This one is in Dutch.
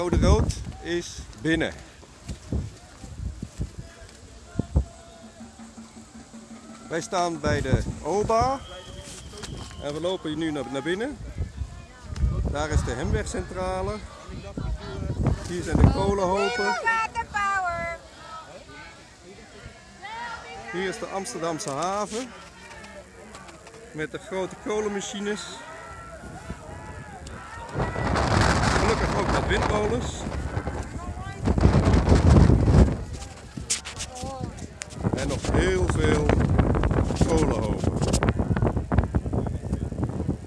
Code rood is binnen. Wij staan bij de OBA en we lopen nu naar, binnen. Daar is de Hemwegcentrale. Hier zijn de kolenhopen. Waterpower. Hier is de Amsterdamse haven. Met de grote kolenmachines windmolens. En nog heel veel